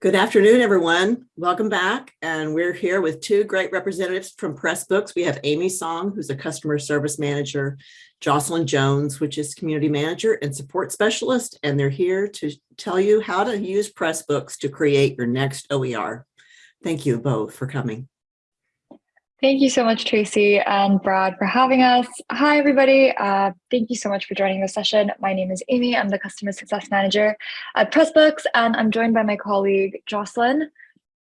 Good afternoon, everyone. Welcome back. And we're here with two great representatives from Pressbooks. We have Amy Song, who's a customer service manager, Jocelyn Jones, which is community manager and support specialist. And they're here to tell you how to use Pressbooks to create your next OER. Thank you both for coming. Thank you so much, Tracy and Brad, for having us. Hi, everybody. Uh, thank you so much for joining the session. My name is Amy. I'm the Customer Success Manager at Pressbooks, and I'm joined by my colleague, Jocelyn.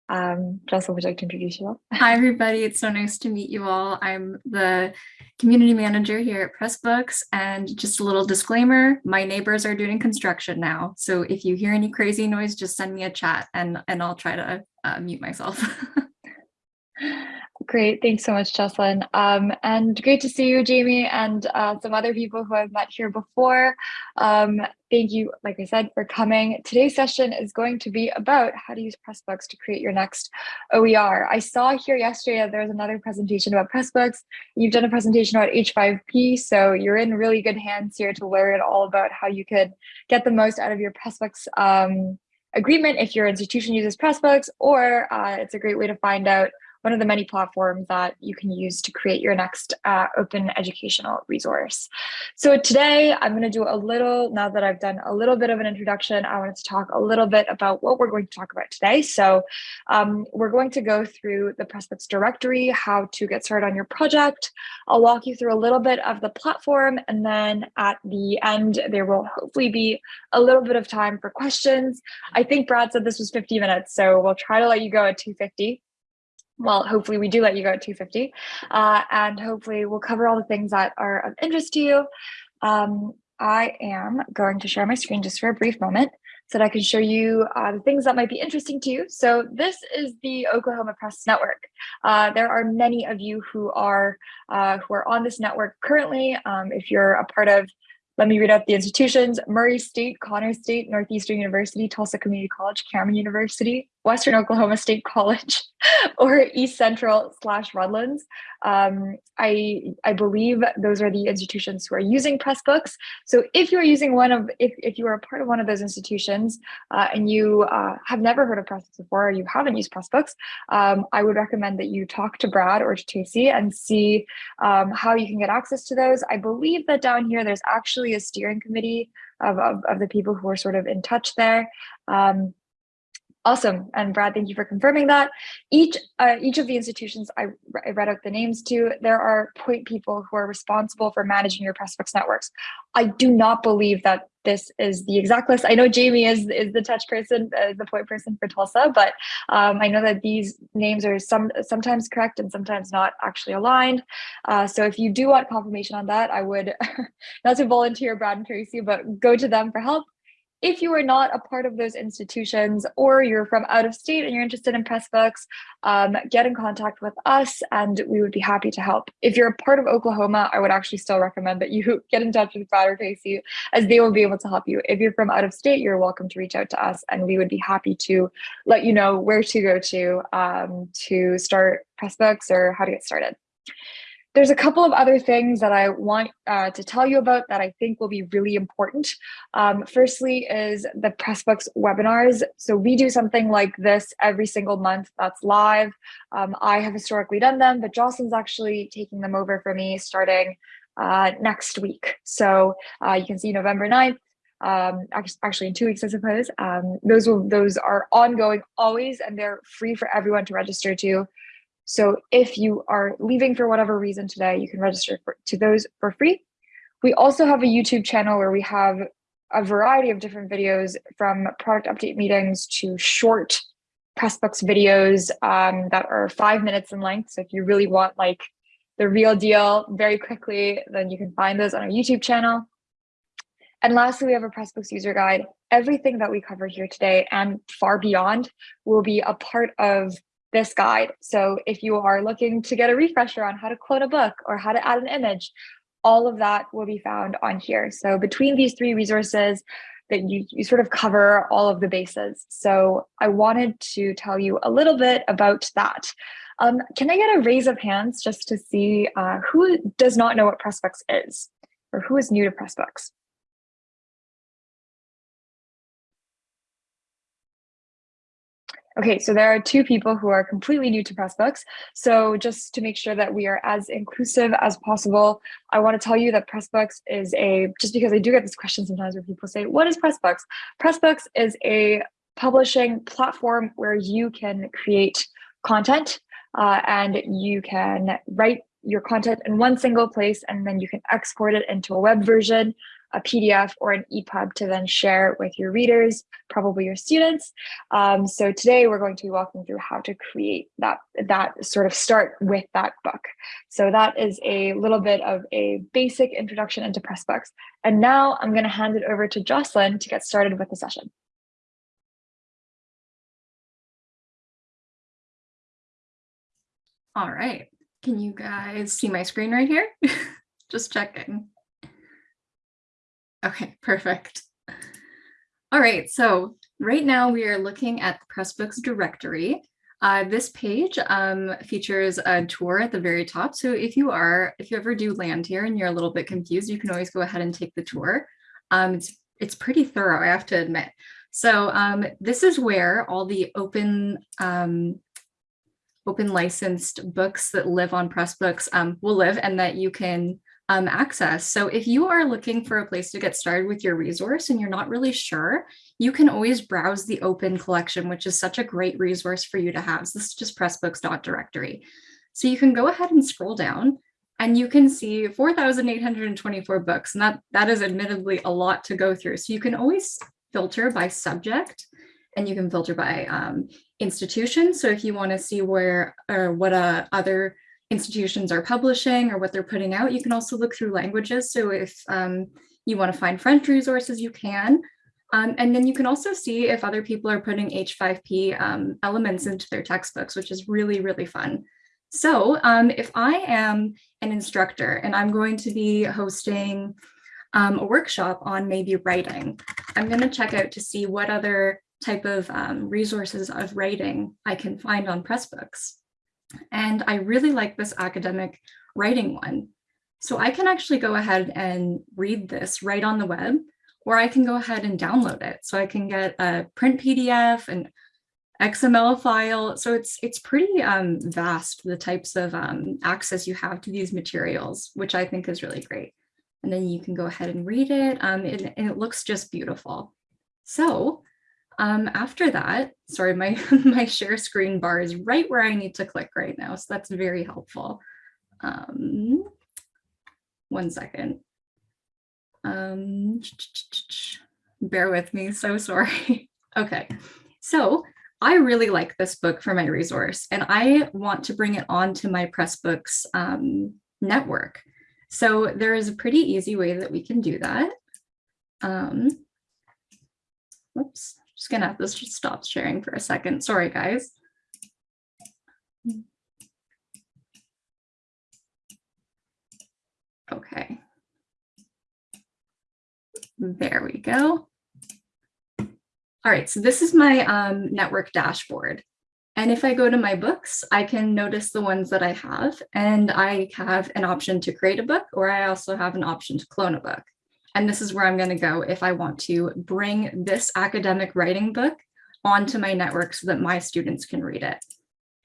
Um, Jocelyn, would you like to introduce yourself? Hi, everybody. It's so nice to meet you all. I'm the Community Manager here at Pressbooks, and just a little disclaimer, my neighbors are doing construction now. So if you hear any crazy noise, just send me a chat and, and I'll try to uh, mute myself. Great. Thanks so much, Jocelyn. Um, and great to see you, Jamie, and uh, some other people who I've met here before. Um, thank you, like I said, for coming. Today's session is going to be about how to use Pressbooks to create your next OER. I saw here yesterday that there was another presentation about Pressbooks. You've done a presentation about H5P, so you're in really good hands here to learn all about how you could get the most out of your Pressbooks um, agreement if your institution uses Pressbooks, or uh, it's a great way to find out one of the many platforms that you can use to create your next uh, open educational resource. So today I'm going to do a little, now that I've done a little bit of an introduction, I wanted to talk a little bit about what we're going to talk about today. So um, we're going to go through the Pressbooks directory, how to get started on your project. I'll walk you through a little bit of the platform, and then at the end, there will hopefully be a little bit of time for questions. I think Brad said this was 50 minutes, so we'll try to let you go at 250 well, hopefully we do let you go at 250 uh, and hopefully we'll cover all the things that are of interest to you. Um, I am going to share my screen just for a brief moment so that I can show you uh, the things that might be interesting to you. So this is the Oklahoma Press Network. Uh, there are many of you who are uh, who are on this network currently. Um, if you're a part of let me read out the institutions, Murray State, Connors State, Northeastern University, Tulsa Community College, Cameron University, Western Oklahoma State College, or East Central slash Redlands. Um, I, I believe those are the institutions who are using Pressbooks. So if you're using one of, if, if you are a part of one of those institutions uh, and you uh, have never heard of Pressbooks before, or you haven't used Pressbooks, um, I would recommend that you talk to Brad or to Tracy and see um, how you can get access to those. I believe that down here, there's actually a steering committee of, of, of the people who are sort of in touch there. Um, Awesome. And Brad, thank you for confirming that. Each uh, each of the institutions I, I read out the names to, there are point people who are responsible for managing your Pressbooks networks. I do not believe that this is the exact list. I know Jamie is, is the touch person, uh, the point person for Tulsa, but um, I know that these names are some sometimes correct and sometimes not actually aligned. Uh, so if you do want confirmation on that, I would, not to volunteer Brad and Tracy, but go to them for help. If you are not a part of those institutions or you're from out of state and you're interested in Pressbooks, um, get in contact with us and we would be happy to help. If you're a part of Oklahoma, I would actually still recommend that you get in touch with Brad or Casey as they will be able to help you. If you're from out of state, you're welcome to reach out to us and we would be happy to let you know where to go to um, to start Pressbooks or how to get started. There's a couple of other things that I want uh, to tell you about that I think will be really important. Um, firstly is the Pressbooks webinars. So we do something like this every single month that's live. Um, I have historically done them, but Jocelyn's actually taking them over for me starting uh, next week. So uh, you can see November 9th, um, actually in two weeks, I suppose. Um, those will those are ongoing always, and they're free for everyone to register to. So if you are leaving for whatever reason today, you can register for, to those for free. We also have a YouTube channel where we have a variety of different videos from product update meetings to short Pressbooks videos um, that are five minutes in length. So if you really want like the real deal very quickly, then you can find those on our YouTube channel. And lastly, we have a Pressbooks user guide. Everything that we cover here today and far beyond will be a part of this guide. So if you are looking to get a refresher on how to quote a book or how to add an image, all of that will be found on here. So between these three resources, that you, you sort of cover all of the bases. So I wanted to tell you a little bit about that. Um, can I get a raise of hands just to see uh, who does not know what Pressbooks is or who is new to Pressbooks? Okay, so there are two people who are completely new to Pressbooks. So just to make sure that we are as inclusive as possible, I want to tell you that Pressbooks is a, just because I do get this question sometimes where people say, what is Pressbooks? Pressbooks is a publishing platform where you can create content uh, and you can write your content in one single place and then you can export it into a web version a PDF or an EPUB to then share with your readers, probably your students. Um, so today we're going to be walking through how to create that, that sort of start with that book. So that is a little bit of a basic introduction into Pressbooks. And now I'm going to hand it over to Jocelyn to get started with the session. All right. Can you guys see my screen right here? Just checking. Okay, perfect. All right, so right now we are looking at the Pressbooks directory. Uh, this page um, features a tour at the very top. So if you are, if you ever do land here and you're a little bit confused, you can always go ahead and take the tour. Um, it's, it's pretty thorough, I have to admit. So um, this is where all the open um, open licensed books that live on Pressbooks um, will live and that you can um, access. So if you are looking for a place to get started with your resource and you're not really sure, you can always browse the open collection, which is such a great resource for you to have. So this is just pressbooks.directory. So you can go ahead and scroll down and you can see 4,824 books. And that, that is admittedly a lot to go through. So you can always filter by subject and you can filter by um, institution. So if you want to see where or what uh, other institutions are publishing or what they're putting out. You can also look through languages. So if um, you want to find French resources, you can. Um, and then you can also see if other people are putting H5P um, elements into their textbooks, which is really, really fun. So um, if I am an instructor and I'm going to be hosting um, a workshop on maybe writing, I'm going to check out to see what other type of um, resources of writing I can find on Pressbooks. And I really like this academic writing one. So I can actually go ahead and read this right on the web, or I can go ahead and download it. So I can get a print PDF and XML file. So it's it's pretty um, vast, the types of um, access you have to these materials, which I think is really great. And then you can go ahead and read it, um, and, and it looks just beautiful. So um, after that, sorry, my, my share screen bar is right where I need to click right now. So that's very helpful. Um, one second. Um, bear with me, so sorry. okay, so I really like this book for my resource and I want to bring it onto my Pressbooks um, network. So there is a pretty easy way that we can do that. Um, whoops just gonna have to stop sharing for a second. Sorry, guys. Okay. There we go. All right, so this is my um, network dashboard. And if I go to my books, I can notice the ones that I have, and I have an option to create a book, or I also have an option to clone a book. And this is where I'm going to go if I want to bring this academic writing book onto my network so that my students can read it.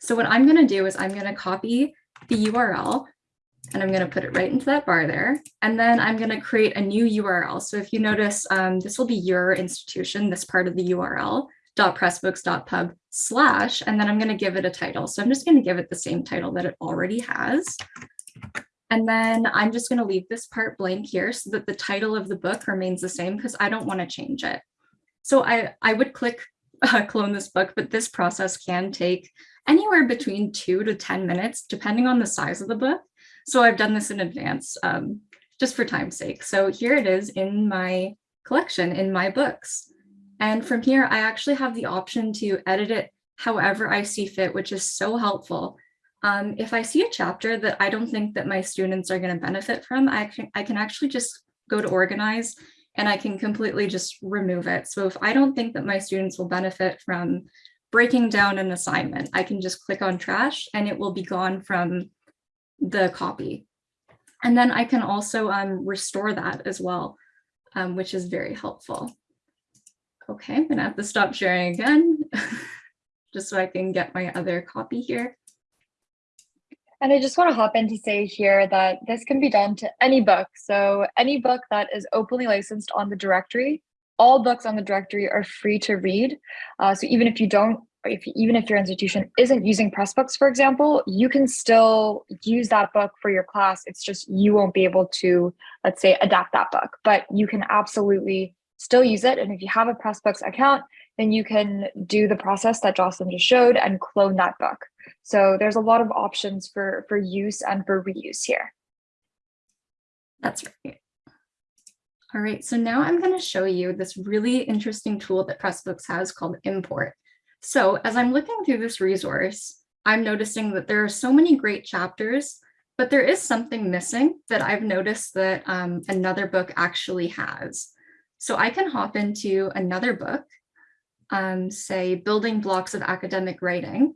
So what I'm going to do is I'm going to copy the URL and I'm going to put it right into that bar there. And then I'm going to create a new URL. So if you notice, um, this will be your institution, this part of the URL .pressbooks.pub slash, and then I'm going to give it a title. So I'm just going to give it the same title that it already has. And then I'm just going to leave this part blank here so that the title of the book remains the same because I don't want to change it. So I, I would click uh, clone this book, but this process can take anywhere between two to 10 minutes, depending on the size of the book. So I've done this in advance um, just for time's sake. So here it is in my collection in my books. And from here, I actually have the option to edit it however I see fit, which is so helpful um, if I see a chapter that I don't think that my students are going to benefit from, I can, I can actually just go to organize and I can completely just remove it. So if I don't think that my students will benefit from breaking down an assignment, I can just click on trash and it will be gone from the copy. And then I can also um, restore that as well, um, which is very helpful. Okay, I'm gonna have to stop sharing again. just so I can get my other copy here. And I just want to hop in to say here that this can be done to any book. So any book that is openly licensed on the directory, all books on the directory are free to read. Uh, so even if you don't, if even if your institution isn't using Pressbooks, for example, you can still use that book for your class. It's just you won't be able to, let's say, adapt that book, but you can absolutely still use it. And if you have a Pressbooks account, then you can do the process that Jocelyn just showed and clone that book. So there's a lot of options for, for use and for reuse here. That's right. All right, so now I'm going to show you this really interesting tool that Pressbooks has called import. So as I'm looking through this resource, I'm noticing that there are so many great chapters, but there is something missing that I've noticed that um, another book actually has. So I can hop into another book, um, say Building Blocks of Academic Writing.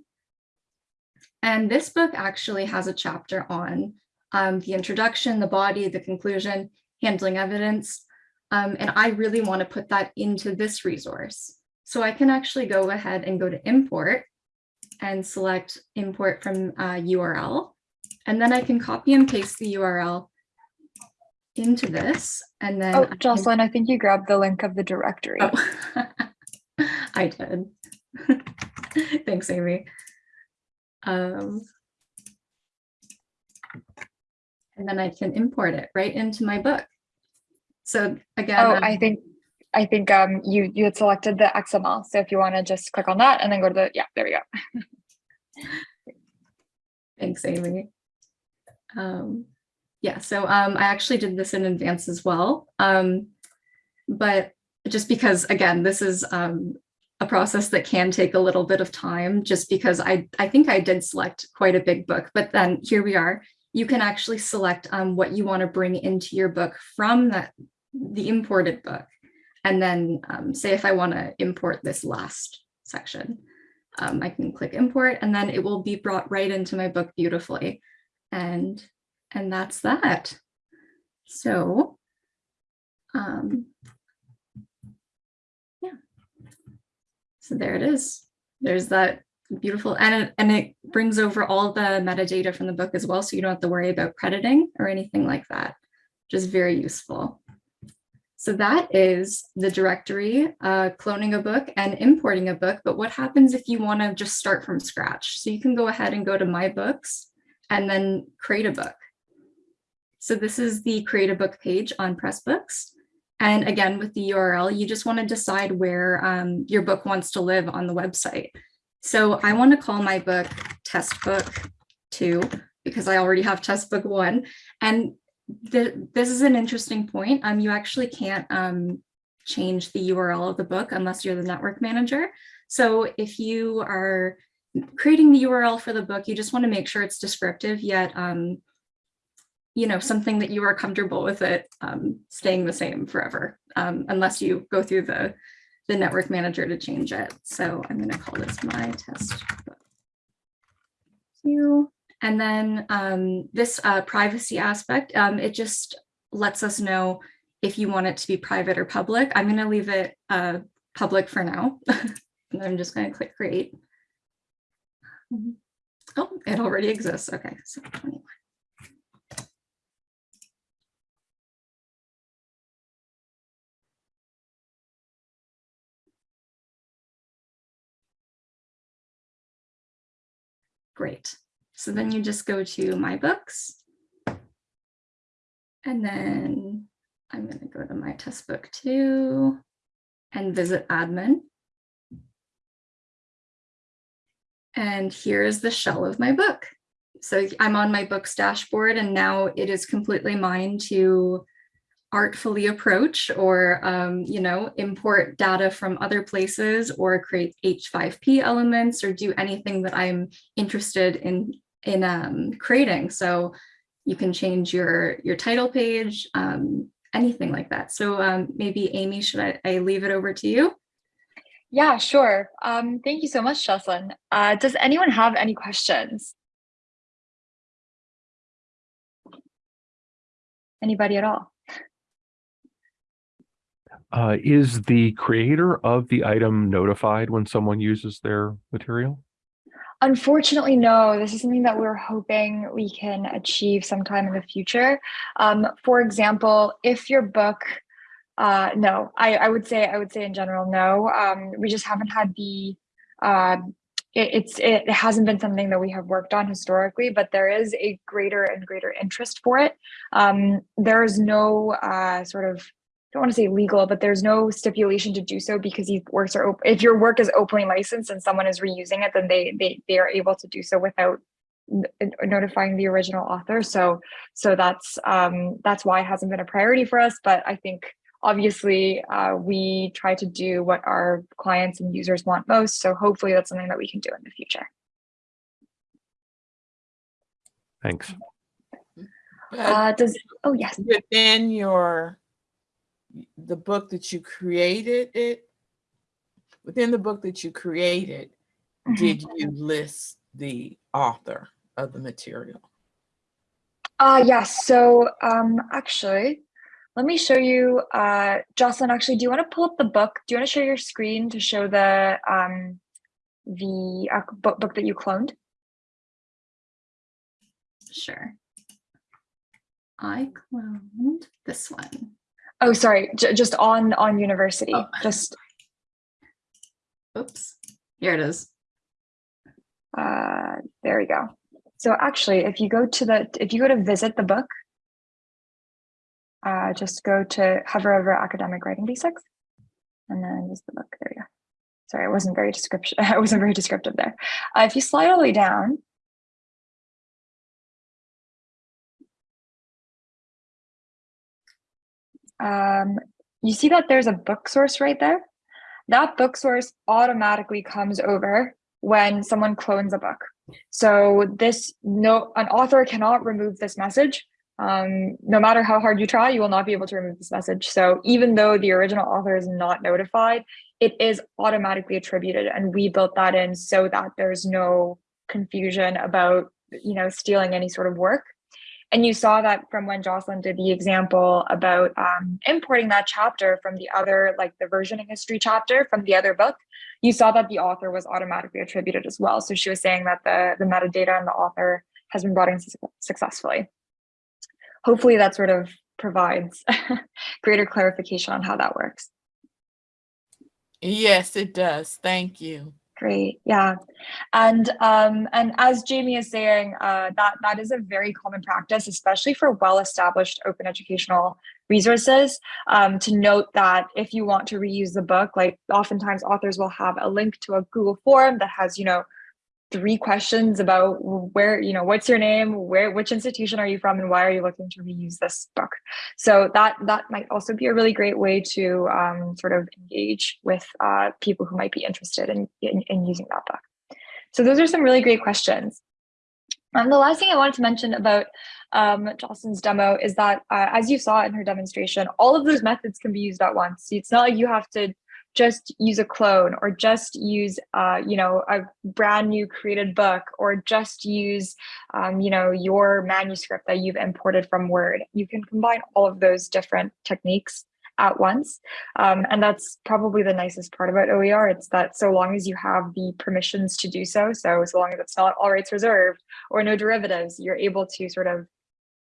And this book actually has a chapter on um, the introduction, the body, the conclusion, handling evidence. Um, and I really want to put that into this resource. So I can actually go ahead and go to import and select import from uh, URL. And then I can copy and paste the URL into this. And then Oh, I can- Jocelyn, I think you grabbed the link of the directory. Oh, I did. Thanks, Amy. Um, and then I can import it right into my book. So again, Oh, um, I think, I think um you you had selected the XML. So if you want to just click on that and then go to the, yeah, there we go. Thanks, Amy. Um, yeah, so um, I actually did this in advance as well. Um, but just because, again, this is um, a process that can take a little bit of time, just because I, I think I did select quite a big book, but then here we are. You can actually select um, what you want to bring into your book from that the imported book. And then um, say if I want to import this last section, um, I can click import and then it will be brought right into my book beautifully. And, and that's that. So, um, yeah. So there it is. There's that beautiful, and it, and it brings over all the metadata from the book as well. So you don't have to worry about crediting or anything like that. Just very useful. So that is the directory, uh, cloning a book and importing a book. But what happens if you want to just start from scratch? So you can go ahead and go to my books and then create a book. So this is the create a book page on Pressbooks. And again, with the URL, you just want to decide where um, your book wants to live on the website. So I want to call my book test book two because I already have test book one. And the, this is an interesting point. Um, you actually can't um, change the URL of the book unless you're the network manager. So if you are creating the URL for the book, you just want to make sure it's descriptive yet, um, you know, something that you are comfortable with it um, staying the same forever, um, unless you go through the, the network manager to change it. So I'm going to call this my test book. Two. And then um, this uh, privacy aspect, um, it just lets us know if you want it to be private or public. I'm going to leave it uh, public for now. and I'm just going to click create. Oh, it already exists. Okay, so 21. Great. So then you just go to my books. And then I'm going to go to my test book too and visit admin. And here is the shell of my book. So I'm on my books dashboard and now it is completely mine to artfully approach or, um, you know, import data from other places or create H5P elements or do anything that I'm interested in, in um, creating. So you can change your, your title page, um, anything like that. So um, maybe Amy, should I, I leave it over to you? Yeah, sure. Um, thank you so much, Jocelyn. Uh, does anyone have any questions? Anybody at all? Uh, is the creator of the item notified when someone uses their material? Unfortunately, no. This is something that we're hoping we can achieve sometime in the future. Um, for example, if your book, uh, no, I, I would say I would say in general, no. Um, we just haven't had the. Uh, it, it's it hasn't been something that we have worked on historically, but there is a greater and greater interest for it. Um, there is no uh, sort of don't want to say legal, but there's no stipulation to do so because these works are open. If your work is openly licensed and someone is reusing it, then they they they are able to do so without notifying the original author. So so that's um, that's why it hasn't been a priority for us. But I think obviously uh, we try to do what our clients and users want most. So hopefully that's something that we can do in the future. Thanks. Uh, does oh yes. within your, the book that you created it, within the book that you created, Mhm. did you list the author of the material? Uh, yes. So um, actually, let me show you. Uh, Jocelyn, actually, do you want to pull up the book? Do you want to share your screen to show the um, the uh, book, book that you cloned? Sure. I cloned this one. Oh, sorry, j just on on university. Oh. Just Oops. Here it is. uh, there we go. So actually, if you go to the if you go to visit the book, uh, just go to hover over academic writing basics, and then use the book. There you go. Sorry, I wasn't very description. I wasn't very descriptive there. Uh, if you slide all the way down, um, you see that there's a book source right there. That book source automatically comes over when someone clones a book. So this no an author cannot remove this message. Um, no matter how hard you try, you will not be able to remove this message. So even though the original author is not notified, it is automatically attributed, and we built that in so that there's no confusion about you know stealing any sort of work. And you saw that from when Jocelyn did the example about um, importing that chapter from the other, like the versioning history chapter from the other book, you saw that the author was automatically attributed as well. So she was saying that the, the metadata and the author has been brought in su- successfully. Hopefully that sort of provides greater clarification on how that works. Yes, it does. Thank you. Great, yeah, and um, and as Jamie is saying, uh, that that is a very common practice, especially for well-established open educational resources. Um, to note that if you want to reuse the book, like oftentimes authors will have a link to a Google form that has, you know, three questions about where, you know, what's your name, where, which institution are you from, and why are you looking to reuse this book? So that that might also be a really great way to um, sort of engage with uh, people who might be interested in, in, in using that book. So those are some really great questions. And the last thing I wanted to mention about um, Jocelyn's demo is that, uh, as you saw in her demonstration, all of those methods can be used at once. It's not like you have to just use a clone or just use uh, you know a brand new created book or just use um, you know your manuscript that you've imported from word. You can combine all of those different techniques at once. Um, and that's probably the nicest part about oer it's that so long as you have the permissions to do so so so long as it's not all rights reserved or no derivatives you're able to sort of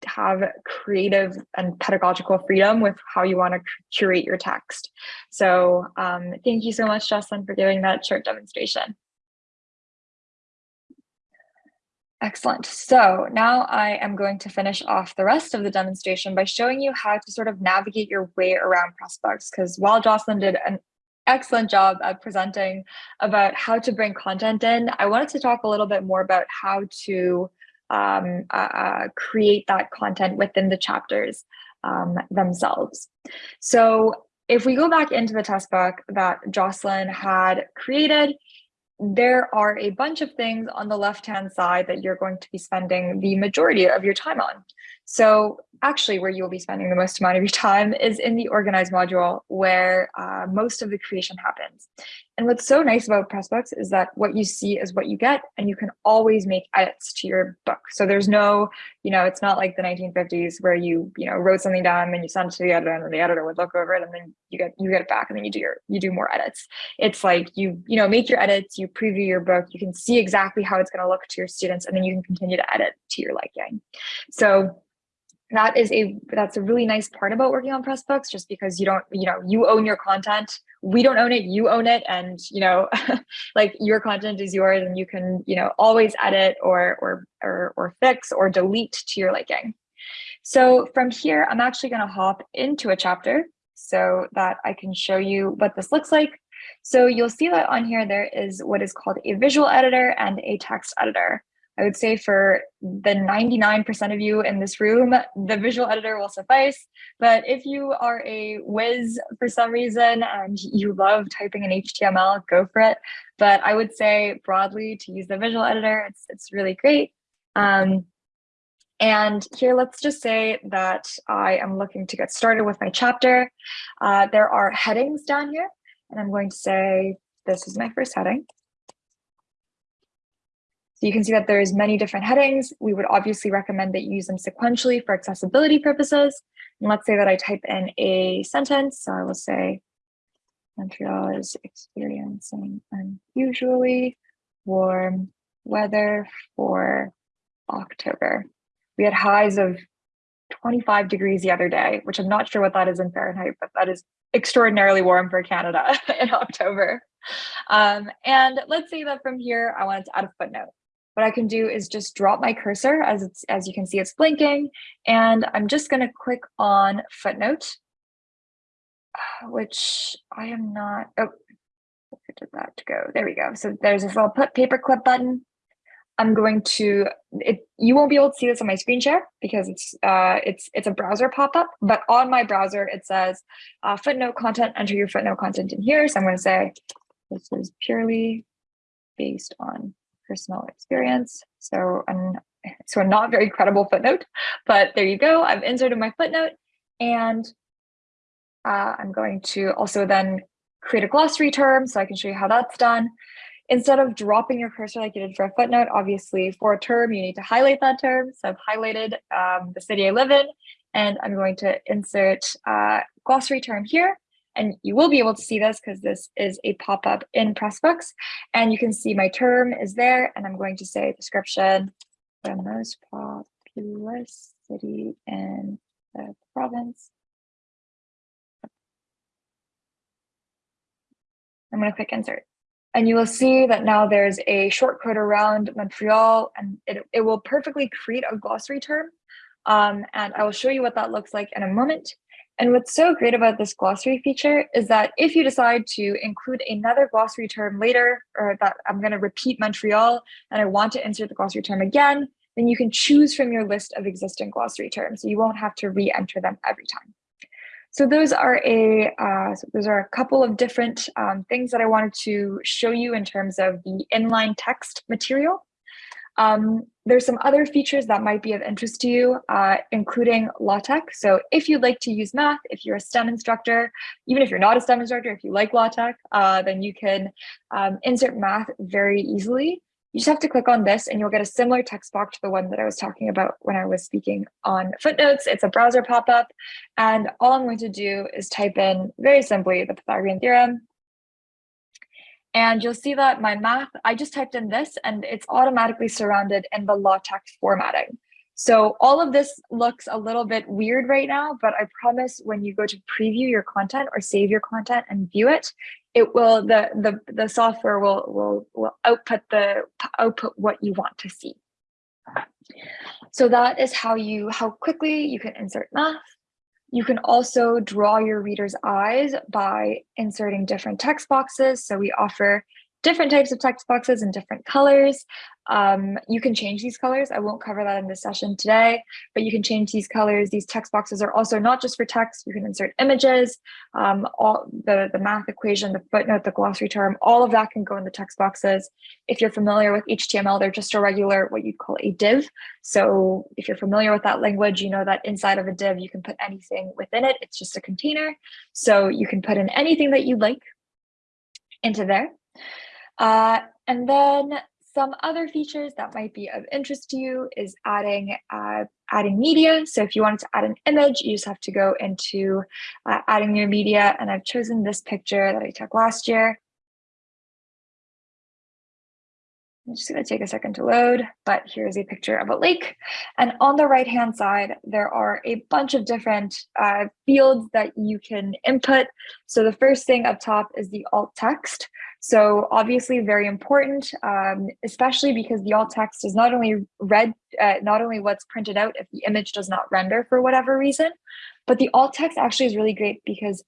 have creative and pedagogical freedom with how you want to curate your text. So um, thank you so much, Jocelyn, for giving that short demonstration. Excellent. So now I am going to finish off the rest of the demonstration by showing you how to sort of navigate your way around Pressbooks. Because while Jocelyn did an excellent job at presenting about how to bring content in, I wanted to talk a little bit more about how to um, uh, create that content within the chapters um, themselves. So if we go back into the test book that Jocelyn had created, there are a bunch of things on the left-hand side that you're going to be spending the majority of your time on. So actually where you'll be spending the most amount of your time is in the organize module where uh, most of the creation happens. And what's so nice about Pressbooks is that what you see is what you get and you can always make edits to your book. So there's no, you know, it's not like the 1950s where you, you know, wrote something down and you sent it to the editor and the editor would look over it and then you get you get it back and then you do your you do more edits. It's like you, you know, make your edits, you preview your book, you can see exactly how it's going to look to your students and then you can continue to edit to your liking. So that is a that's a really nice part about working on pressbooks just because you don't you know you own your content. We don't own it you own it and you know like your content is yours and you can you know always edit or or or, or fix or delete to your liking. So from here i'm actually going to hop into a chapter so that i can show you what this looks like. So you'll see that on here there is what is called a visual editor and a text editor I would say for the 99% of you in this room, the visual editor will suffice. But if you are a whiz for some reason and you love typing in HTML, go for it. But I would say broadly to use the visual editor, it's, it's really great. Um, and here, let's just say that I am looking to get started with my chapter. Uh, there are headings down here, and I'm going to say, this is my first heading. So you can see that there's many different headings. We would obviously recommend that you use them sequentially for accessibility purposes. And let's say that I type in a sentence. So I will say, Montreal is experiencing unusually warm weather for October. We had highs of 25 degrees the other day, which I'm not sure what that is in Fahrenheit, but that is extraordinarily warm for Canada in October. Um, and let's say that from here, I wanted to add a footnote what I can do is just drop my cursor as it's as you can see it's blinking and I'm just going to click on footnote which I am not oh where did that to go? There we go. So there's this little put paperclip button. I'm going to it you won't be able to see this on my screen share because it's uh it's it's a browser pop-up but on my browser it says uh, footnote content enter your footnote content in here. So I'm going to say this is purely based on personal experience. So, an, so a not very credible footnote, but there you go. I've inserted my footnote and uh, I'm going to also then create a glossary term so I can show you how that's done. Instead of dropping your cursor like you did for a footnote, obviously for a term, you need to highlight that term. So I've highlighted um, the city I live in, and I'm going to insert uh, glossary term here. And you will be able to see this because this is a pop-up in Pressbooks. And you can see my term is there. And I'm going to say description, the most populous city in the province. I'm going to click insert. And you will see that now there's a shortcode around Montreal and it, it will perfectly create a glossary term. Um, and I will show you what that looks like in a moment. And what's so great about this glossary feature is that if you decide to include another glossary term later, or that I'm going to repeat Montreal and I want to insert the glossary term again, then you can choose from your list of existing glossary terms. So you won't have to re-enter them every time. So those are a uh, so those are a couple of different um, things that I wanted to show you in terms of the inline text material. Um, there's some other features that might be of interest to you, uh, including LaTeX. So if you'd like to use math, if you're a STEM instructor, even if you're not a STEM instructor, if you like LaTeX, uh, then you can um, insert math very easily. You just have to click on this and you'll get a similar text box to the one that I was talking about when I was speaking on footnotes. It's a browser pop-up. And all I'm going to do is type in very simply the Pythagorean theorem and you'll see that my math, I just typed in this and it's automatically surrounded in the LaTeX formatting. So all of this looks a little bit weird right now, but I promise when you go to preview your content or save your content and view it, it will the the the software will will will output the output what you want to see. So that is how you how quickly you can insert math. You can also draw your reader's eyes by inserting different text boxes. So we offer different types of text boxes in different colors. Um, you can change these colors. I won't cover that in this session today, but you can change these colors. These text boxes are also not just for text. You can insert images, um, all the, the math equation, the footnote, the glossary term, all of that can go in the text boxes. If you're familiar with HTML, they're just a regular, what you'd call a div. So if you're familiar with that language, you know that inside of a div, you can put anything within it. It's just a container. So you can put in anything that you'd like into there. Uh, and then some other features that might be of interest to you is adding uh, adding media. So if you wanted to add an image, you just have to go into uh, adding your media. And I've chosen this picture that I took last year. I'm just going to take a second to load, but here's a picture of a lake. And on the right hand side, there are a bunch of different uh, fields that you can input. So the first thing up top is the alt text. So obviously very important, um, especially because the alt text is not only read, uh, not only what's printed out if the image does not render for whatever reason, but the alt text actually is really great because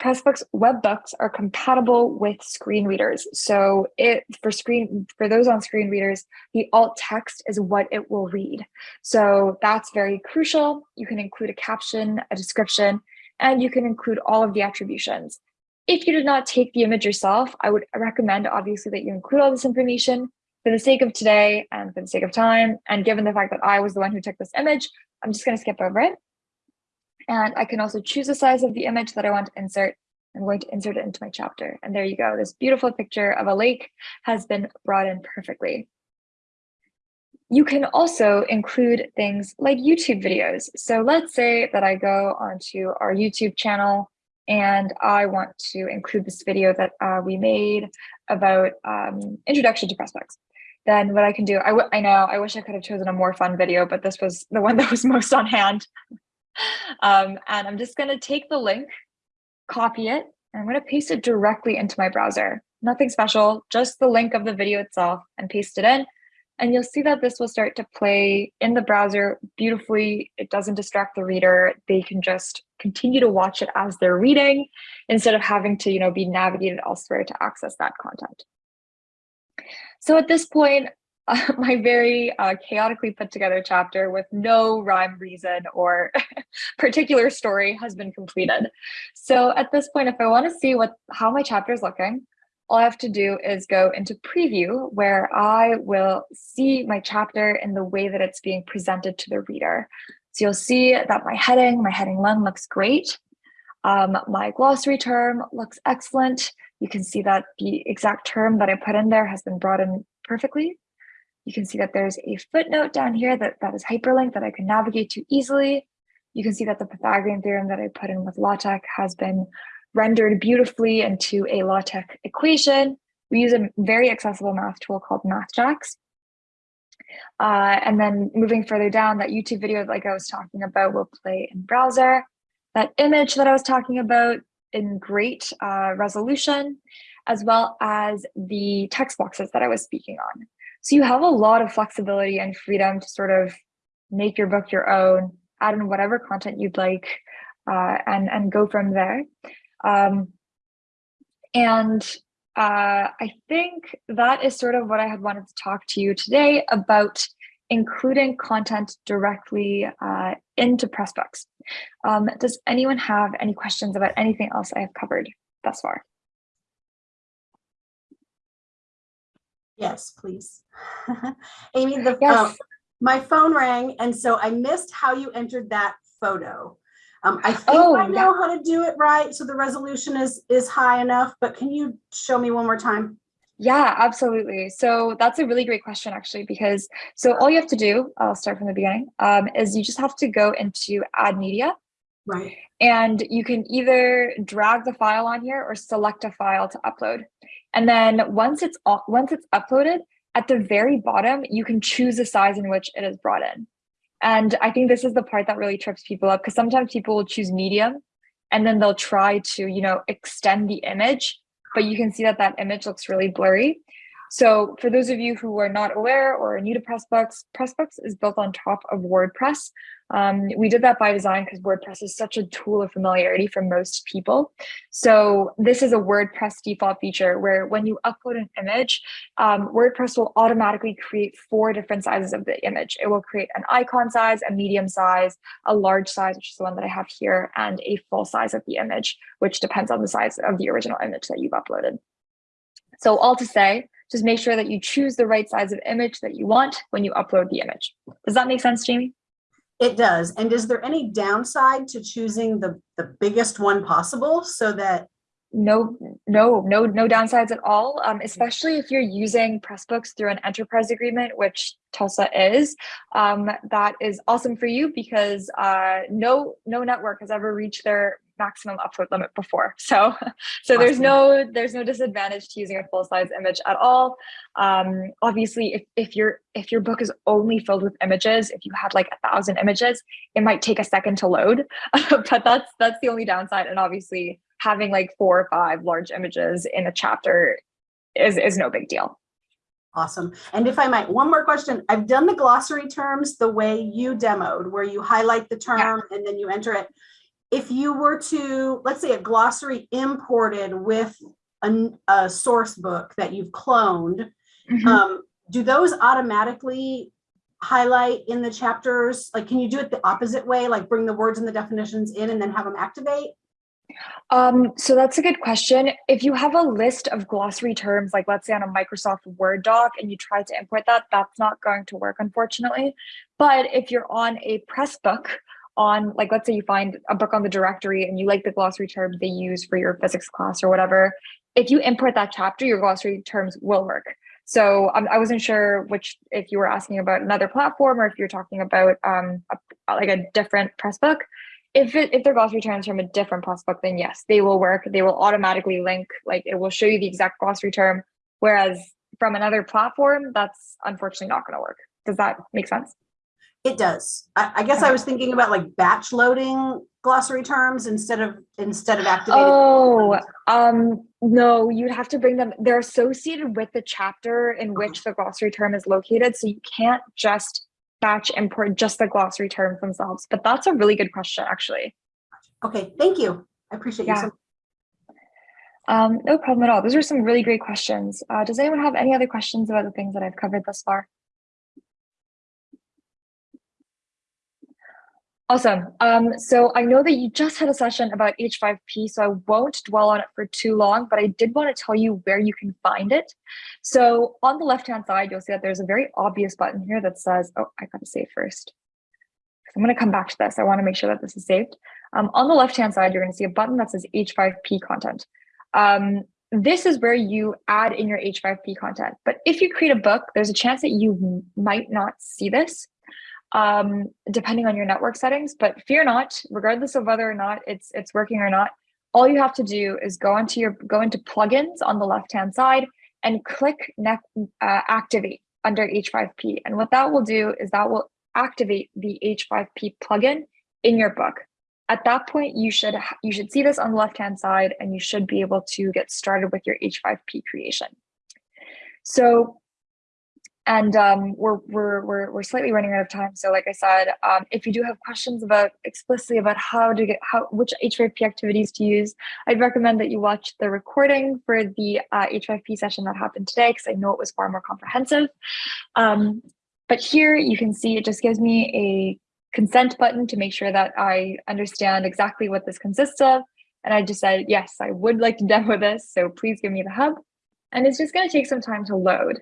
Pressbooks web books are compatible with screen readers. So it for screen for those on screen readers, the alt text is what it will read. So that's very crucial. You can include a caption, a description, and you can include all of the attributions. If you did not take the image yourself, I would recommend obviously that you include all this information for the sake of today and for the sake of time. And given the fact that I was the one who took this image, I'm just going to skip over it. And I can also choose the size of the image that I want to insert. I'm going to insert it into my chapter. And there you go. This beautiful picture of a lake has been brought in perfectly. You can also include things like YouTube videos. So let's say that I go onto our YouTube channel and I want to include this video that uh, we made about um, introduction to Pressbooks. Then what I can do, I, I know, I wish I could have chosen a more fun video, but this was the one that was most on hand. um, and I'm just going to take the link, copy it, and I'm going to paste it directly into my browser. Nothing special, just the link of the video itself and paste it in. And you'll see that this will start to play in the browser beautifully. It doesn't distract the reader. They can just continue to watch it as they're reading instead of having to, you know, be navigated elsewhere to access that content. So at this point, uh, my very uh, chaotically put together chapter with no rhyme, reason, or particular story has been completed. So at this point, if I want to see what how my chapter is looking, all I have to do is go into preview where I will see my chapter in the way that it's being presented to the reader. So you'll see that my heading, my heading one looks great. Um, my glossary term looks excellent. You can see that the exact term that I put in there has been brought in perfectly. You can see that there's a footnote down here that, that is hyperlinked that I can navigate to easily. You can see that the Pythagorean theorem that I put in with LaTeX has been rendered beautifully into a LaTeX equation. We use a very accessible math tool called MathJax. Uh, and then moving further down, that YouTube video, like I was talking about, will play in browser. That image that I was talking about in great uh, resolution, as well as the text boxes that I was speaking on. So you have a lot of flexibility and freedom to sort of make your book your own, add in whatever content you'd like, uh, and, and go from there. Um, and uh, I think that is sort of what I had wanted to talk to you today about including content directly uh, into Pressbooks. Um, does anyone have any questions about anything else I have covered thus far? Yes, please. Amy, the, Yes. um, my phone rang and so I missed how you entered that photo. Um, I think Oh, I yeah. know how to do it right, so the resolution is, is high enough, but can you show me one more time? Yeah, absolutely. So that's a really great question, actually, because so all you have to do, I'll start from the beginning, um, is you just have to go into add media Right. and you can either drag the file on here or select a file to upload. And then once it's once it's uploaded, at the very bottom, you can choose the size in which it is brought in. And I think this is the part that really trips people up because sometimes people will choose medium and then they'll try to, you know, extend the image, but you can see that that image looks really blurry. So for those of you who are not aware or are new to Pressbooks, Pressbooks is built on top of WordPress. Um, we did that by design because WordPress is such a tool of familiarity for most people. So this is a WordPress default feature where when you upload an image, um, WordPress will automatically create four different sizes of the image. It will create an icon size, a medium size, a large size, which is the one that I have here, and a full size of the image, which depends on the size of the original image that you've uploaded. So all to say, just make sure that you choose the right size of image that you want when you upload the image. Does that make sense, Jamie? It does. And is there any downside to choosing the, the biggest one possible so that, No, no, no, no downsides at all. Um, especially if you're using Pressbooks through an enterprise agreement, which Tulsa is. Um, that is awesome for you because uh, no, no network has ever reached their maximum upload limit before. So, so there's no, there's no disadvantage to using a full size image at all. Um, obviously, if if your if your book is only filled with images, if you had like a thousand images, it might take a second to load. but that's that's the only downside. And obviously, having like four or five large images in a chapter is is no big deal. awesome. And if I might, one more question. I've done the glossary terms the way you demoed, where you highlight the term and then you enter it. If you were to, let's say a glossary imported with an- a source book that you've cloned, Mhm. um, do those automatically highlight in the chapters? Like, can you do it the opposite way, like bring the words and the definitions in and then have them activate? Um, so that's a good question. If you have a list of glossary terms, like let's say on a Microsoft Word doc, and you try to import that, that's not going to work, unfortunately. But if you're on a Pressbook, on like let's say you find a book on the directory and you like the glossary term they use for your physics class or whatever, if you import that chapter, your glossary terms will work. So um, I wasn't sure which if you were asking about another platform or if you're talking about um, a, like a different Pressbook if it if their glossary terms from a different Pressbook, then yes, they will work. They will automatically link, like it will show you the exact glossary term. Whereas from another platform, that's unfortunately not going to work. Does that make sense? It does. I, I guess I was thinking about like batch loading glossary terms instead of, instead of activating. Oh, um, no, you'd have to bring them. They're associated with the chapter in which the glossary term is located, so you can't just batch import just the glossary terms themselves. But that's a really good question, actually. Okay, thank you. I appreciate you. So Um, no problem at all. Those are some really great questions. Uh, does anyone have any other questions about the things that I've covered thus far? Awesome. Um, so I know that you just had a session about H5P, so I won't dwell on it for too long, but I did want to tell you where you can find it. So on the left-hand side, you'll see that there's a very obvious button here that says, oh, I got to save first. I'm going to come back to this. I want to make sure that this is saved. Um, on the left-hand side, you're going to see a button that says H5P content. Um, this is where you add in your H5P content. But if you create a book, there's a chance that you might not see this um, depending on your network settings. But fear not, regardless of whether or not it's it's working or not, all you have to do is go into your go into plugins on the left-hand side and click uh, activate under H5P. And what that will do is that will activate the H5P plugin in your book. At that point, you should you should see this on the left-hand side and you should be able to get started with your H5P creation. So, and um, we're, we're, we're, we're slightly running out of time. So like I said, um, if you do have questions about explicitly about how to get, how, which H5P activities to use, I'd recommend that you watch the recording for the uh, H5P session that happened today, because I know it was far more comprehensive. Um, but here you can see it just gives me a consent button to make sure that I understand exactly what this consists of. And I just said, yes, I would like to demo this. So please give me the hub. And it's just going to take some time to load.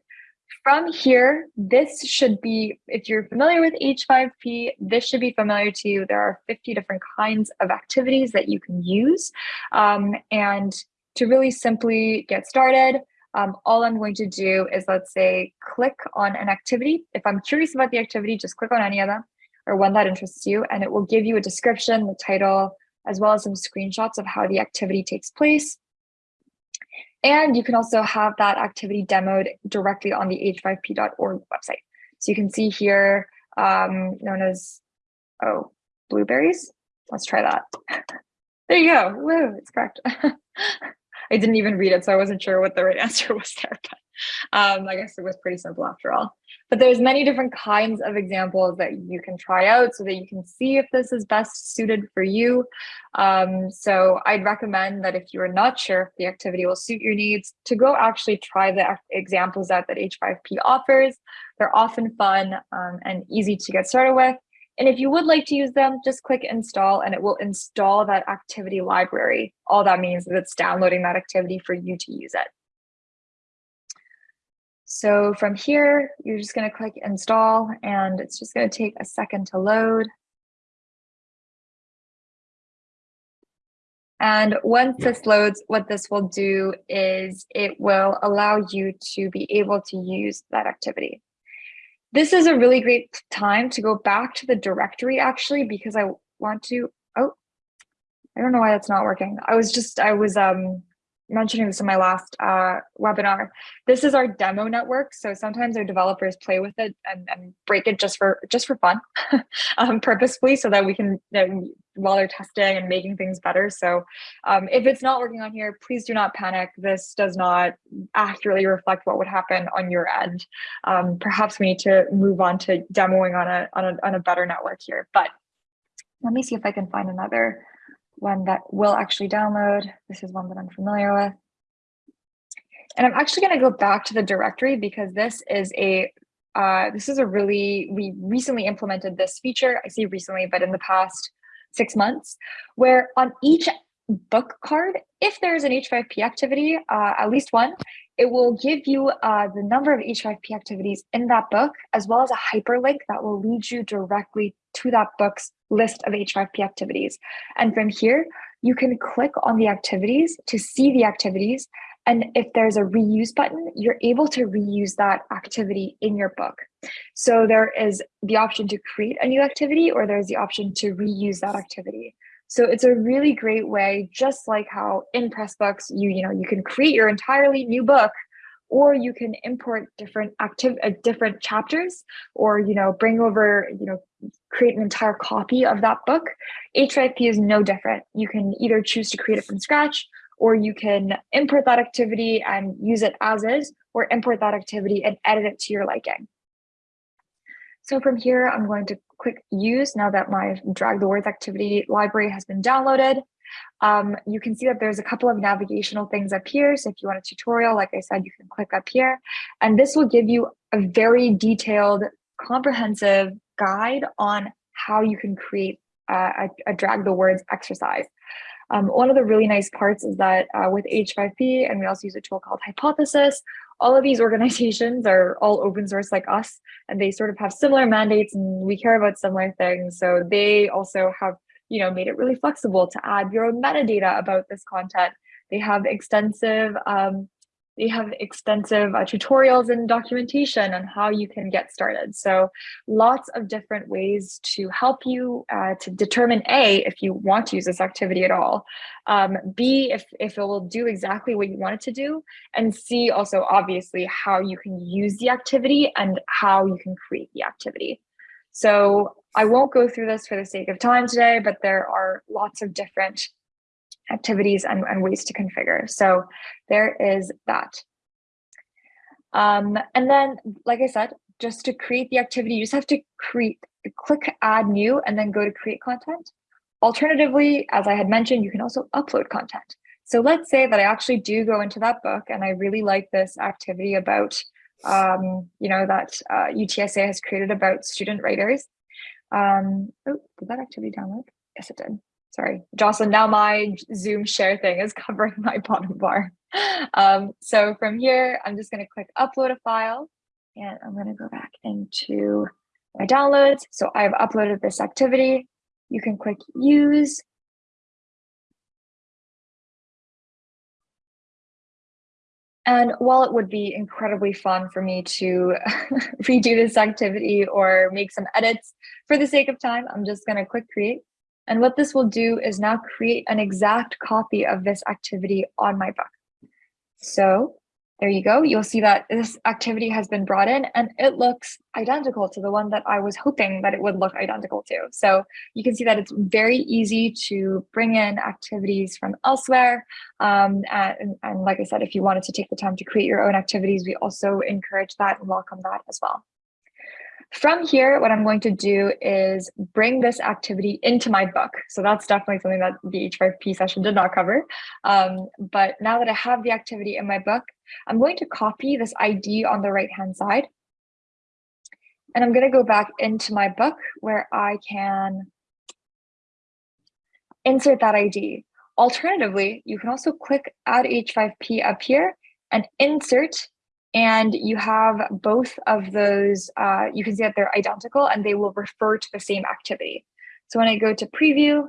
From here, this should be, if you're familiar with H5P, this should be familiar to you. There are 50 different kinds of activities that you can use. Um, and to really simply get started, um, all I'm going to do is let's say click on an activity. If I'm curious about the activity, just click on any of them or one that interests you, and it will give you a description, the title, as well as some screenshots of how the activity takes place. And you can also have that activity demoed directly on the h5p.org website. So you can see here, um, known as, oh, blueberries. Let's try that. There you go. Woo, it's correct. I didn't even read it, so I wasn't sure what the right answer was there, but um, I guess it was pretty simple after all. But there's many different kinds of examples that you can try out so that you can see if this is best suited for you. Um, so I'd recommend that if you are not sure if the activity will suit your needs, to go actually try the examples out that H5P offers. They're often fun um, and easy to get started with. And if you would like to use them, just click install and it will install that activity library. All that means is it's downloading that activity for you to use it. So from here, you're just going to click install and it's just going to take a second to load. And once this loads, what this will do is it will allow you to be able to use that activity. This is a really great time to go back to the directory actually, because I want to, oh, I don't know why that's not working. I was just, I was um, mentioning this in my last uh, webinar. This is our demo network. So sometimes our developers play with it and, and break it just for just for fun, um, purposefully, so that we can that we- while they're testing and making things better. So um, if it's not working on here, please do not panic. This does not accurately reflect what would happen on your end. Um, perhaps we need to move on to demoing on a on a on a better network here. But let me see if I can find another one that will actually download. This is one that I'm familiar with. And I'm actually going to go back to the directory because this is a uh, this is a really we recently implemented this feature. I say recently, but in the past six months, where on each book card, if there's an H5P activity, uh, at least one, it will give you uh, the number of H5P activities in that book, as well as a hyperlink that will lead you directly to that book's list of H5P activities. And from here, you can click on the activities to see the activities. And if there's a reuse button, you're able to reuse that activity in your book. So there is the option to create a new activity, or there's the option to reuse that activity. So it's a really great way, just like how in Pressbooks, you, you know, you can create your entirely new book or you can import different active uh, different chapters or you know bring over you know create an entire copy of that book. H5p is no different. You can either choose to create it from scratch or you can import that activity and use it as is or import that activity and edit it to your liking so from here i'm going to click use now that my drag the words activity library has been downloaded um, you can see that there's a couple of navigational things up here. So if you want a tutorial, like I said, you can click up here and this will give you a very detailed, comprehensive guide on how you can create a, a drag the words exercise. Um, one of the really nice parts is that uh, with H5P, and we also use a tool called Hypothesis, all of these organizations are all open source like us, and they sort of have similar mandates and we care about similar things. So they also have you know, made it really flexible to add your own metadata about this content. They have extensive, um, they have extensive uh, tutorials and documentation on how you can get started. So lots of different ways to help you uh, to determine A, if you want to use this activity at all, um, B, if, if it will do exactly what you want it to do, and C, also obviously how you can use the activity and how you can create the activity. So I won't go through this for the sake of time today, but there are lots of different activities and, and ways to configure. So there is that. Um, and then, like I said, just to create the activity, you just have to create, click add new and then go to create content. Alternatively, as I had mentioned, you can also upload content. So let's say that I actually do go into that book and I really like this activity about, um, you know, that uh, UTSA has created about student writers. Um, oh, did that activity download? Yes, it did. Sorry, Jocelyn, now my Zoom share thing is covering my bottom bar. Um, so from here, I'm just gonna click upload a file and I'm gonna go back into my downloads. So I've uploaded this activity. You can click use. And while it would be incredibly fun for me to redo this activity or make some edits for the sake of time, I'm just going to click create. And what this will do is now create an exact copy of this activity on my book. So there you go. You'll see that this activity has been brought in and it looks identical to the one that I was hoping that it would look identical to. So you can see that it's very easy to bring in activities from elsewhere. Um, and, and like I said, if you wanted to take the time to create your own activities, we also encourage that and welcome that as well. From here, what I'm going to do is bring this activity into my book. So that's definitely something that the H5P session did not cover. Um, but now that I have the activity in my book, I'm going to copy this ID on the right-hand side. And I'm going to go back into my book where I can insert that ID. Alternatively, you can also click add H5P up here and insert and you have both of those, uh, you can see that they're identical and they will refer to the same activity. So when I go to preview,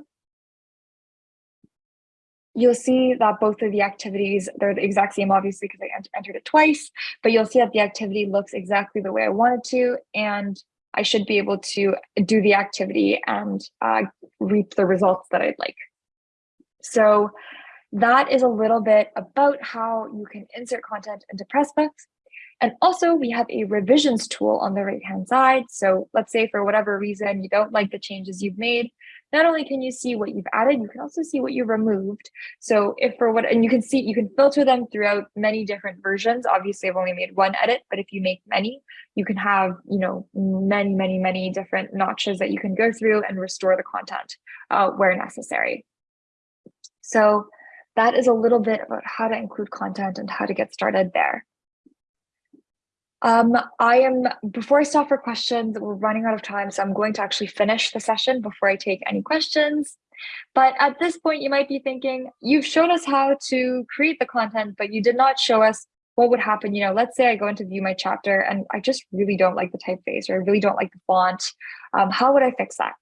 you'll see that both of the activities, they're the exact same, obviously, because I ent entered it twice, but you'll see that the activity looks exactly the way I wanted to, and I should be able to do the activity and uh, reap the results that I'd like. So that is a little bit about how you can insert content into Pressbooks. And also we have a revisions tool on the right hand side. So let's say for whatever reason you don't like the changes you've made, not only can you see what you've added, you can also see what you removed. So if for what, and you can see, you can filter them throughout many different versions. Obviously I've only made one edit, but if you make many, you can have, you know, many, many, many different notches that you can go through and restore the content uh, where necessary. So that is a little bit about how to include content and how to get started there. Um, I am, before I stop for questions, we're running out of time, so I'm going to actually finish the session before I take any questions. But at this point, you might be thinking, you've shown us how to create the content, but you did not show us what would happen. You know, let's say I go into view my chapter and I just really don't like the typeface or I really don't like the font. Um, how would I fix that?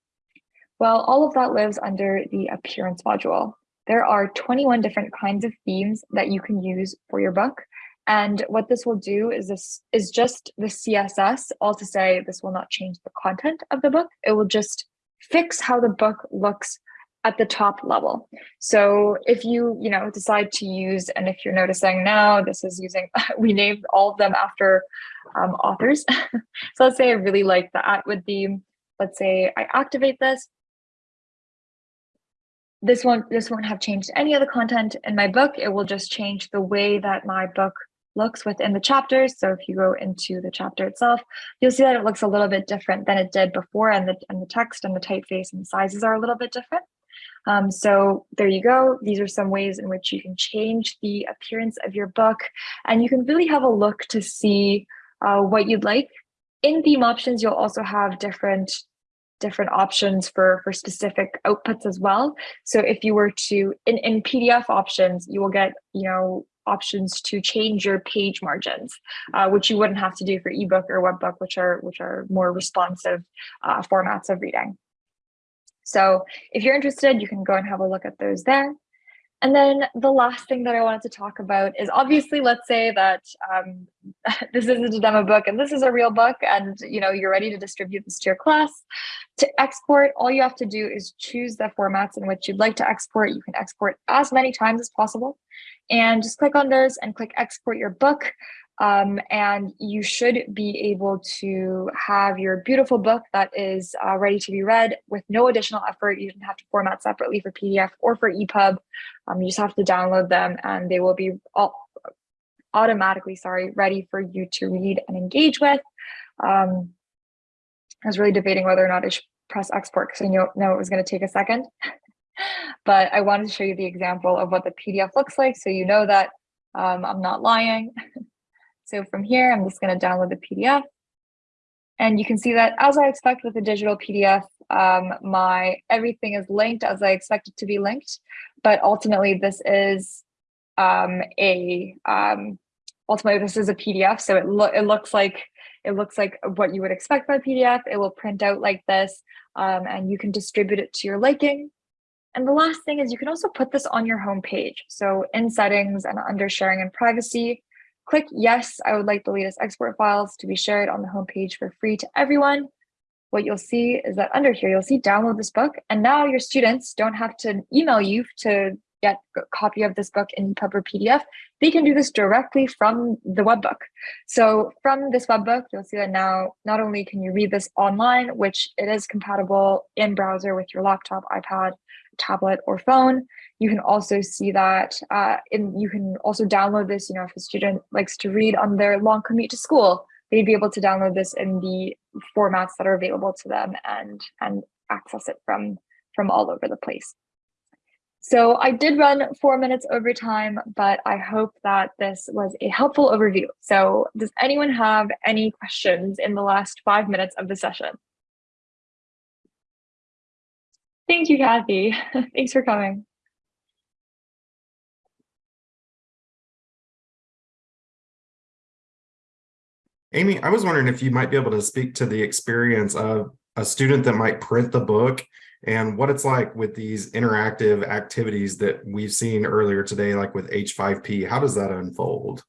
Well, all of that lives under the appearance module. There are 21 different kinds of themes that you can use for your book. And what this will do is this is just the CSS, all to say this will not change the content of the book. It will just fix how the book looks at the top level. So if you, you know, decide to use, and if you're noticing now, this is using, we named all of them after um, authors. so let's say I really like the at with the, let's say I activate this. This won't, this won't have changed any of the content in my book. It will just change the way that my book looks within the chapters. So if you go into the chapter itself, you'll see that it looks a little bit different than it did before and the, and the text and the typeface and the sizes are a little bit different. Um, so there you go. These are some ways in which you can change the appearance of your book and you can really have a look to see uh, what you'd like. In theme options, you'll also have different different options for for specific outputs as well so if you were to in in pdf options you will get you know options to change your page margins, uh, which you wouldn't have to do for ebook or webbook, which are which are more responsive uh, formats of reading. So if you're interested, you can go and have a look at those there. And then the last thing that I wanted to talk about is obviously, let's say that um, this isn't a demo book and this is a real book and you know you're ready to distribute this to your class. To export, all you have to do is choose the formats in which you'd like to export. You can export as many times as possible and just click on those and click export your book. Um, and you should be able to have your beautiful book that is uh, ready to be read with no additional effort. You don't have to format separately for PDF or for EPUB. Um, you just have to download them and they will be all automatically, sorry, ready for you to read and engage with. Um, I was really debating whether or not I should press export because I know, know it was going to take a second. but I wanted to show you the example of what the PDF looks like so you know that um, I'm not lying. so from here, I'm just going to download the PDF. And you can see that as I expect with a digital PDF, um, my everything is linked as I expect it to be linked. But ultimately, this is um, a um, ultimately this is a PDF, so it lo it looks like it looks like what you would expect by PDF. It will print out like this, um, and you can distribute it to your liking. And the last thing is you can also put this on your home page. So in settings and under sharing and privacy, click yes, I would like the latest export files to be shared on the homepage for free to everyone. What you'll see is that under here, you'll see download this book. And now your students don't have to email you to get a copy of this book in or PDF, they can do this directly from the webbook. So from this webbook, you'll see that now not only can you read this online, which it is compatible in browser with your laptop, iPad, tablet, or phone. You can also see that uh, in, you can also download this, you know, if a student likes to read on their long commute to school, they'd be able to download this in the formats that are available to them and, and access it from, from all over the place. So I did run four minutes over time, but I hope that this was a helpful overview. So does anyone have any questions in the last five minutes of the session? Thank you, Kathy. Thanks for coming. Amy, I was wondering if you might be able to speak to the experience of a student that might print the book and what it's like with these interactive activities that we've seen earlier today, like with H5P. How does that unfold?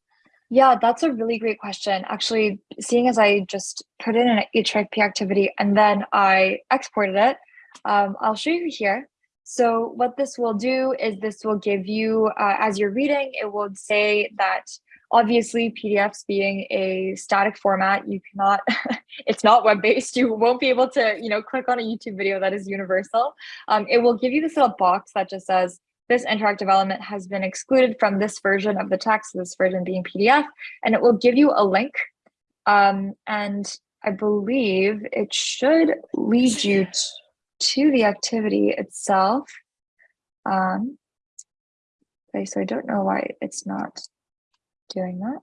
Yeah, that's a really great question. Actually, seeing as I just put in an H5P activity and then I exported it, um, I'll show you here. So what this will do is this will give you, uh, as you're reading, it will say that obviously PDFs being a static format, you cannot, it's not web-based. You won't be able to, you know, click on a YouTube video that is universal. Um, it will give you this little box that just says, this interactive element has been excluded from this version of the text, this version being PDF, and it will give you a link. Um, and I believe it should lead you to the activity itself. Um, okay, so I don't know why it's not doing that.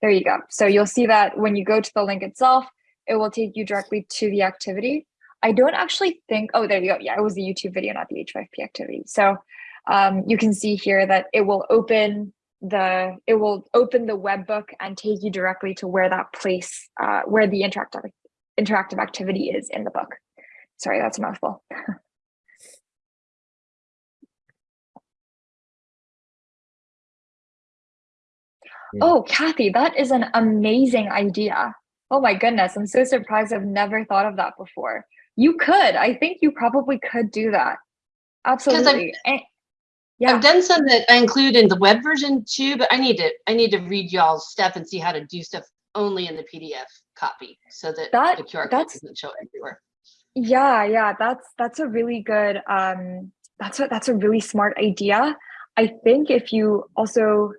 There you go. So you'll see that when you go to the link itself, it will take you directly to the activity. I don't actually think, oh, there you go. Yeah, it was the YouTube video, not the H5P activity. So um, you can see here that it will open the, it will open the web book and take you directly to where that place, uh, where the interactive, interactive activity is in the book. Sorry, that's a mouthful. Oh, Kathy, that is an amazing idea. Oh my goodness, I'm so surprised I've never thought of that before. You could, I think you probably could do that. Absolutely. And- yeah, I've done some that I include in the web version too, but I need to, I need to read y'all's stuff and see how to do stuff only in the PDF copy so that That- the QR code doesn't show everywhere. Yeah, yeah, that's that's a really good um that's a that's a really smart idea. I think if you also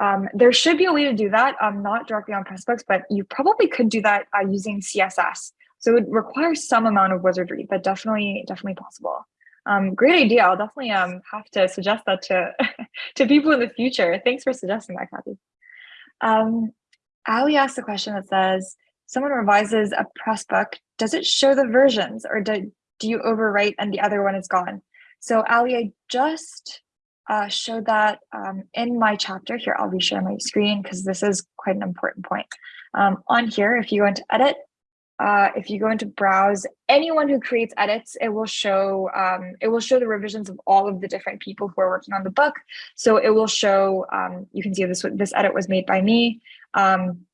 um, there should be a way to do that, um, not directly on Pressbooks, but you probably could do that uh, using CSS. So it requires some amount of wizardry, but definitely, definitely possible. Um, great idea. I'll definitely um, have to suggest that to, to people in the future. Thanks for suggesting that, Kathy. Um, Ali asked a question that says, someone revises a Pressbook, does it show the versions or do, do you overwrite and the other one is gone? So Ali, I just uh, showed that um, in my chapter here. I'll reshare my screen because this is quite an important point. Um, on here, if you go into edit, uh, if you go into browse, anyone who creates edits, it will show um, it will show the revisions of all of the different people who are working on the book. So it will show, um, you can see this this edit was made by me. Um,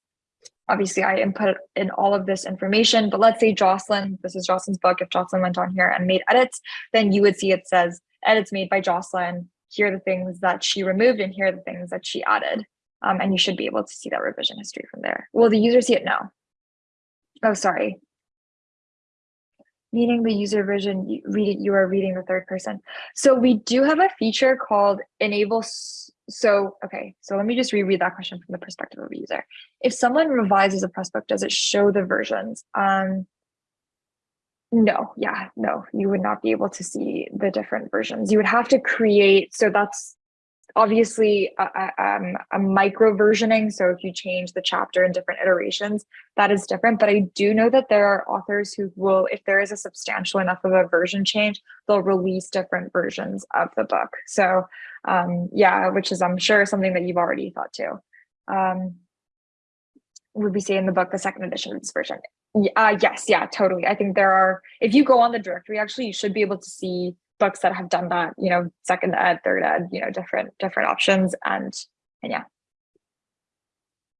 obviously I input in all of this information, but let's say Jocelyn, this is Jocelyn's book. If Jocelyn went on here and made edits, then you would see it says edits made by Jocelyn, here are the things that she removed and here are the things that she added. Um, and you should be able to see that revision history from there. Will the user see it? No. Oh, sorry. Meaning the user version, you read it, you are reading the third person. So we do have a feature called enable. So, okay, so let me just reread that question from the perspective of a user. If someone revises a Pressbook, does it show the versions? Um, no, yeah, no, you would not be able to see the different versions. You would have to create, so that's obviously a, a, um, a micro versioning. So if you change the chapter in different iterations, that is different. But I do know that there are authors who will, if there is a substantial enough of a version change, they'll release different versions of the book. So um, yeah, which is I'm sure something that you've already thought too. Um, would we say in the book, the second edition of this version? Uh, yes, yeah, totally. I think there are, if you go on the directory, actually, you should be able to see books that have done that, you know, second ed, third ed, you know, different, different options. And, and yeah.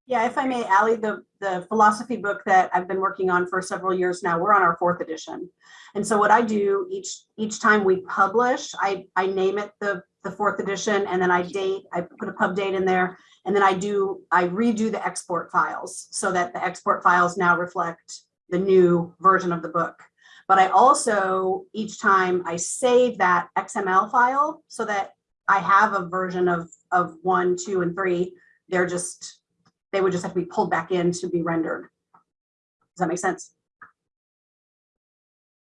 Yeah, if I may, Ali, the, the philosophy book that I've been working on for several years now, we're on our fourth edition. And so what I do each each time we publish, I, I name it the, the fourth edition, and then I date, I put a pub date in there. And then I do, I redo the export files so that the export files now reflect the new version of the book. But I also, each time I save that XML file so that I have a version of, of one, two, and three. They're just, they would just have to be pulled back in to be rendered. Does that make sense?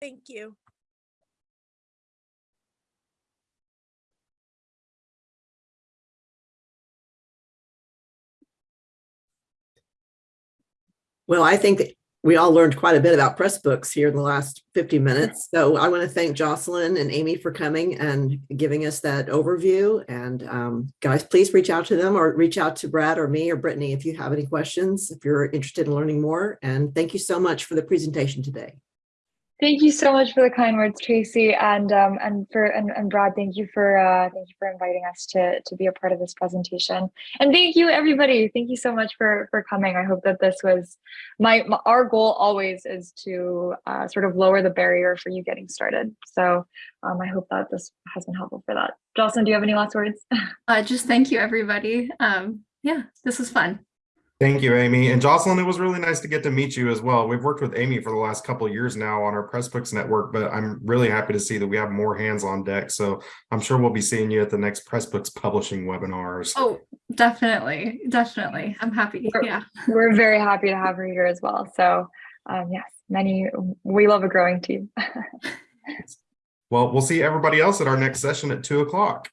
Thank you. Well, I think that we all learned quite a bit about Pressbooks here in the last 50 minutes. So I want to thank Jocelyn and Amy for coming and giving us that overview. And um, guys, please reach out to them or reach out to Brad or me or Brittany if you have any questions, if you're interested in learning more. And thank you so much for the presentation today. Thank you so much for the kind words, Tracy, and um, and for and, and Brad. Thank you for uh, thank you for inviting us to to be a part of this presentation. And thank you, everybody. Thank you so much for for coming. I hope that this was my, my our goal always is to uh, sort of lower the barrier for you getting started. So um, I hope that this has been helpful for that. Jocelyn, do you have any last words? Uh, just thank you, everybody. Um, yeah, this was fun. Thank you, Amy. And Jocelyn, it was really nice to get to meet you as well. We've worked with Amy for the last couple of years now on our Pressbooks network, but I'm really happy to see that we have more hands on deck. So I'm sure we'll be seeing you at the next Pressbooks publishing webinars. Oh, definitely, definitely. I'm happy. Yeah. We're very happy to have her here as well. So um, yes, many we love a growing team. Well, we'll see everybody else at our next session at two o'clock.